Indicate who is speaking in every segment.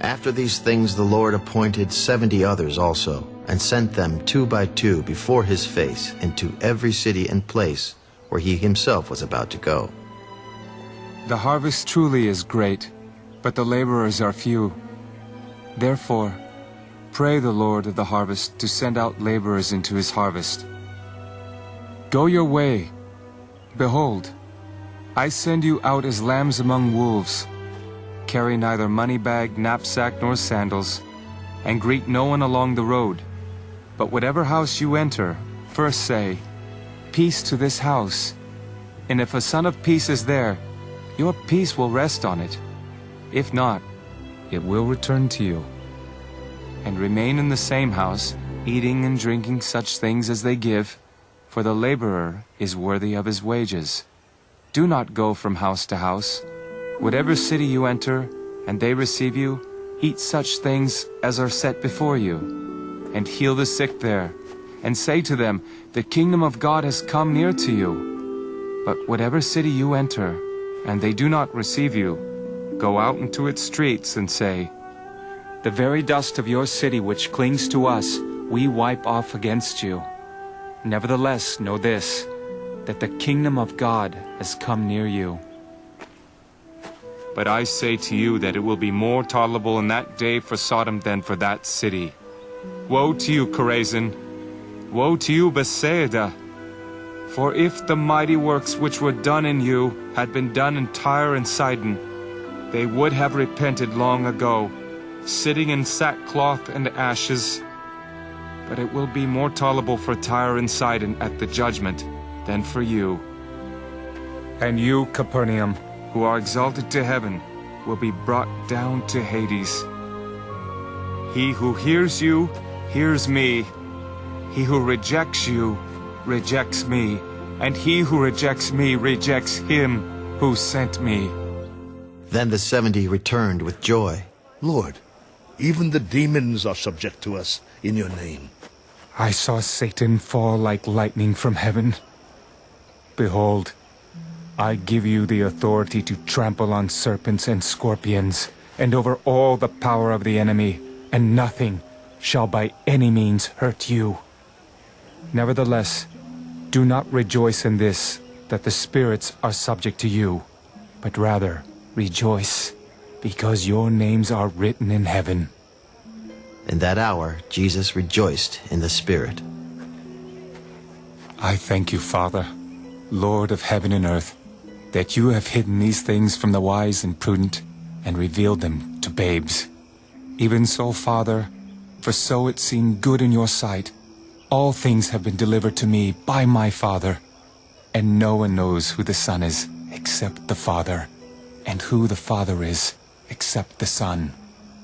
Speaker 1: After these things the Lord appointed seventy others also, and sent them two by two before his face into every city and place where he himself was about to go.
Speaker 2: The harvest truly is great, but the laborers are few. Therefore, pray the Lord of the harvest to send out laborers into his harvest. Go your way. Behold, I send you out as lambs among wolves. Carry neither money bag, knapsack, nor sandals, and greet no one along the road. But whatever house you enter, first say, Peace to this house. And if a son of peace is there, your peace will rest on it. If not, it will return to you. And remain in the same house, eating and drinking such things as they give, for the laborer is worthy of his wages. Do not go from house to house. Whatever city you enter, and they receive you, eat such things as are set before you, and heal the sick there, and say to them, The kingdom of God has come near to you. But whatever city you enter, and they do not receive you, go out into its streets and say, The very dust of your city which clings to us, we wipe off against you. Nevertheless, know this, that the kingdom of God has come near you. But I say to you that it will be more tolerable in that day for Sodom than for that city. Woe to you, Chorazin! Woe to you, Bethsaida! For if the mighty works which were done in you had been done in Tyre and Sidon, they would have repented long ago, sitting in sackcloth and ashes but it will be more tolerable for Tyre and Sidon at the judgment than for you. And you, Capernaum, who are exalted to heaven, will be brought down to Hades. He who hears you, hears me. He who rejects you, rejects me. And he who rejects me, rejects him who sent me.
Speaker 1: Then the seventy returned with joy.
Speaker 3: Lord, even the demons are subject to us in your name.
Speaker 2: I saw Satan fall like lightning from heaven. Behold, I give you the authority to trample on serpents and scorpions, and over all the power of the enemy, and nothing shall by any means hurt you. Nevertheless, do not rejoice in this, that the spirits are subject to you, but rather rejoice, because your names are written in heaven.
Speaker 1: In that hour, Jesus rejoiced in the Spirit.
Speaker 2: I thank you, Father, Lord of heaven and earth, that you have hidden these things from the wise and prudent and revealed them to babes. Even so, Father, for so it seemed good in your sight, all things have been delivered to me by my Father, and no one knows who the Son is except the Father, and who the Father is except the Son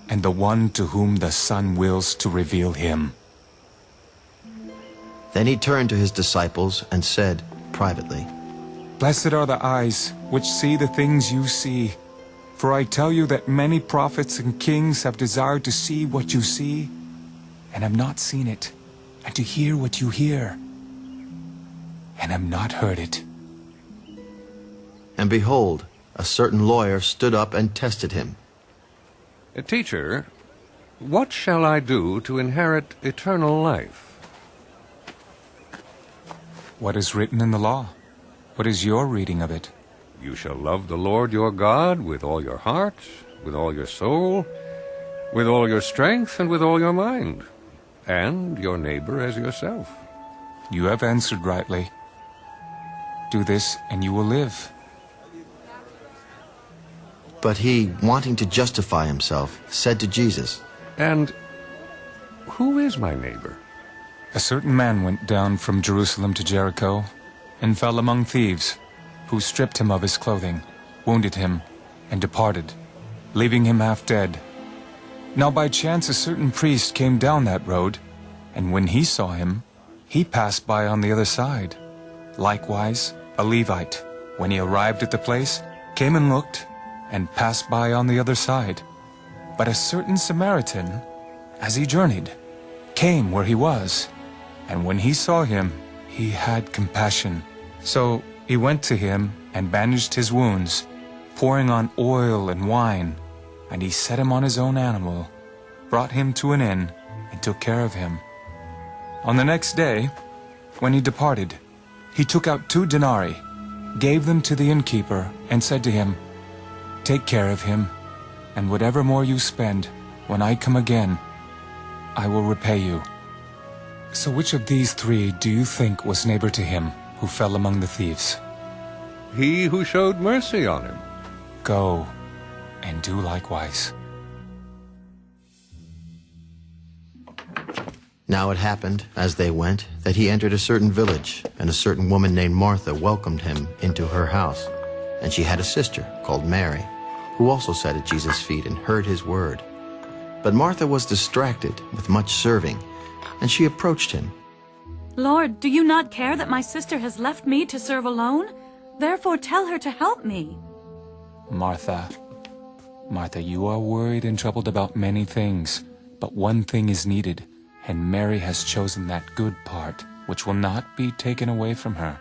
Speaker 2: and the one to whom the Son wills to reveal him.
Speaker 1: Then he turned to his disciples and said privately,
Speaker 2: Blessed are the eyes which see the things you see. For I tell you that many prophets and kings have desired to see what you see, and have not seen it, and to hear what you hear, and have not heard it.
Speaker 1: And behold, a certain lawyer stood up and tested him.
Speaker 4: Eh, teacher, what shall I do to inherit eternal life?
Speaker 2: What is written in the law? What is your reading of it?
Speaker 4: You shall love the Lord your God with all your heart, with all your soul, with all your strength, and with all your mind, and your neighbor as yourself.
Speaker 2: You have answered rightly. Do this, and you will live.
Speaker 1: But he, wanting to justify himself, said to Jesus,
Speaker 4: And who is my neighbor?
Speaker 2: A certain man went down from Jerusalem to Jericho, and fell among thieves, who stripped him of his clothing, wounded him, and departed, leaving him half dead. Now by chance a certain priest came down that road, and when he saw him, he passed by on the other side. Likewise, a Levite, when he arrived at the place, came and looked, and passed by on the other side. But a certain Samaritan, as he journeyed, came where he was, and when he saw him, he had compassion. So he went to him and bandaged his wounds, pouring on oil and wine. And he set him on his own animal, brought him to an inn, and took care of him. On the next day, when he departed, he took out two denarii, gave them to the innkeeper, and said to him, Take care of him, and whatever more you spend, when I come again, I will repay you. So which of these three do you think was neighbor to him who fell among the thieves?
Speaker 4: He who showed mercy on him.
Speaker 2: Go and do likewise.
Speaker 1: Now it happened, as they went, that he entered a certain village, and a certain woman named Martha welcomed him into her house. And she had a sister called Mary, who also sat at Jesus' feet and heard his word. But Martha was distracted with much serving, and she approached him.
Speaker 5: Lord, do you not care that my sister has left me to serve alone? Therefore tell her to help me.
Speaker 2: Martha, Martha, you are worried and troubled about many things, but one thing is needed, and Mary has chosen that good part, which will not be taken away from her.